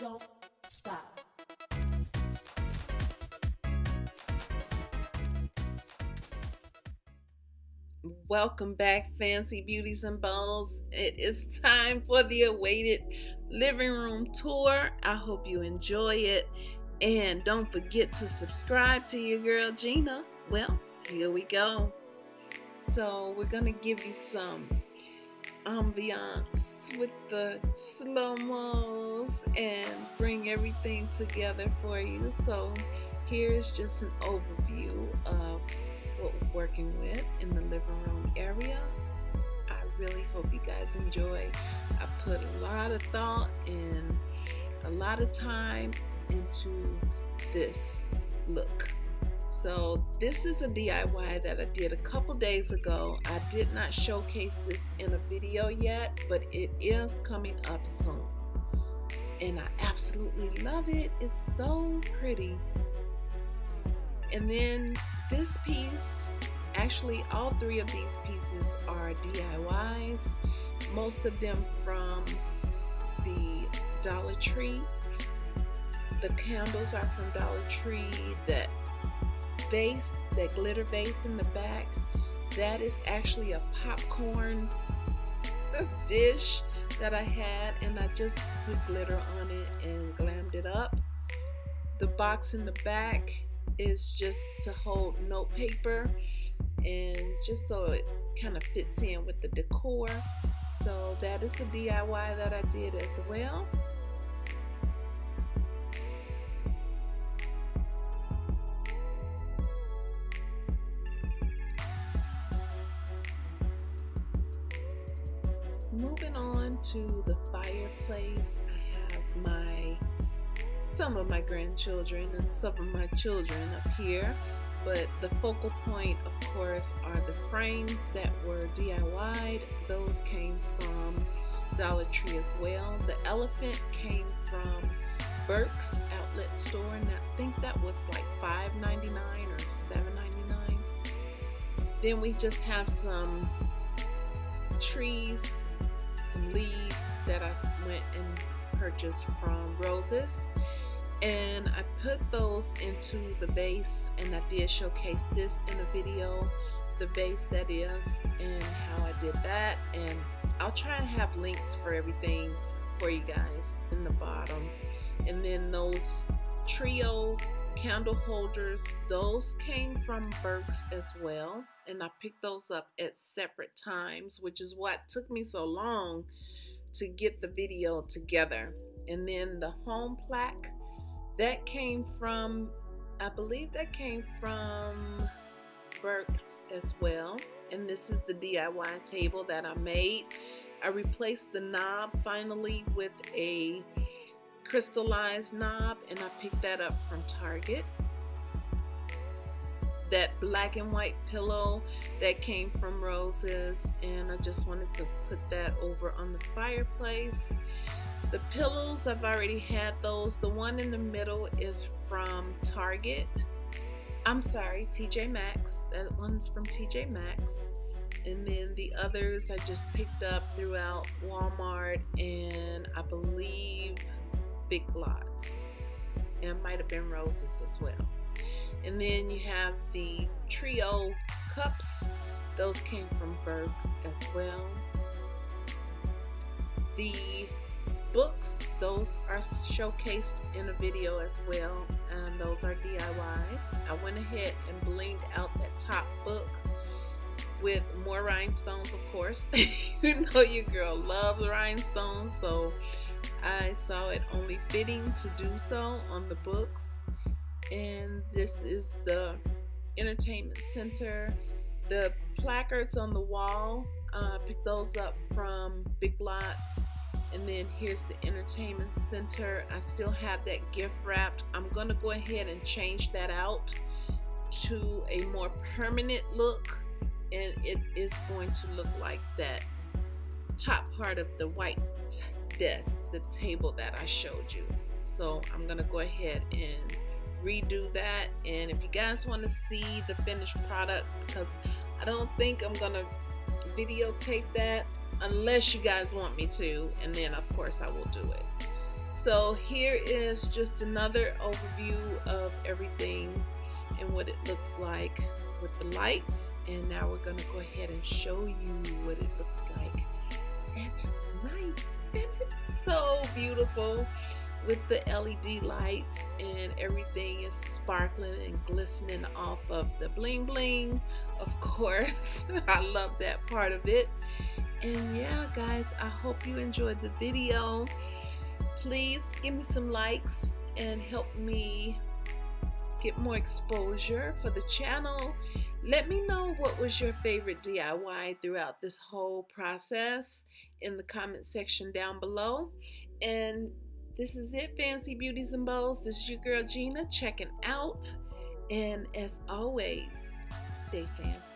don't stop. Welcome back, Fancy Beauties and Bows. It is time for the awaited living room tour. I hope you enjoy it. And don't forget to subscribe to your girl Gina. Well, here we go. So, we're going to give you some ambiance with the slow mos and bring everything together for you. So, here's just an overview of what we're working with in the living room area. I really hope you guys enjoy. I put a lot of thought and a lot of time into this look. So this is a DIY that I did a couple days ago. I did not showcase this in a video yet, but it is coming up soon. And I absolutely love it. It's so pretty. And then this piece, actually all three of these pieces are DIYs. Most of them from the Dollar Tree. The candles are from Dollar Tree. That base, that glitter base in the back, that is actually a popcorn dish that I had and I just put glitter on it and glammed it up. The box in the back is just to hold note paper and just so it kind of fits in with the decor. So that is the DIY that I did as well. Moving on to the fireplace, I have my some of my grandchildren and some of my children up here. But the focal point of course are the frames that were DIY'd those came from Dollar Tree as well. The elephant came from Burke's outlet store and I think that was like $5.99 or $7.99 then we just have some trees leaves that I went and purchased from Roses. And I put those into the vase and I did showcase this in a video the vase that is and how I did that. And I'll try and have links for everything for you guys in the bottom. And then those trio candle holders those came from Burke's as well and I picked those up at separate times which is what took me so long to get the video together and then the home plaque that came from, I believe that came from Burke's as well. And this is the DIY table that I made. I replaced the knob finally with a crystallized knob and I picked that up from Target. That black and white pillow that came from Roses and I just wanted to put that over on the fireplace. The pillows, I've already had those. The one in the middle is from Target. I'm sorry, TJ Maxx. That one's from TJ Maxx. And then the others I just picked up throughout Walmart and I believe Big Lots. And it might have been Roses as well. And then you have the Trio cups. Those came from Burke's as well. The books those are showcased in a video as well and those are DIYs I went ahead and blinged out that top book with more rhinestones of course you know your girl loves rhinestones so I saw it only fitting to do so on the books. And this is the entertainment center. The placards on the wall uh, picked those up from Big Lots. And then here's the entertainment center. I still have that gift wrapped. I'm gonna go ahead and change that out to a more permanent look. And it is going to look like that top part of the white desk the table that I showed you. So I'm gonna go ahead and redo that. And if you guys want to see the finished product because I don't think I'm gonna videotape that unless you guys want me to and then of course I will do it. So here is just another overview of everything and what it looks like with the lights. And now we're gonna go ahead and show you what it looks like at night. And it's so beautiful with the LED lights and everything is sparkling and glistening off of the bling bling of course. I love that part of it. And yeah guys I hope you enjoyed the video. Please give me some likes and help me get more exposure for the channel let me know what was your favorite DIY throughout this whole process in the comment section down below and this is it, Fancy Beauties and Bows. This is your girl Gina checking out. And as always, stay fancy.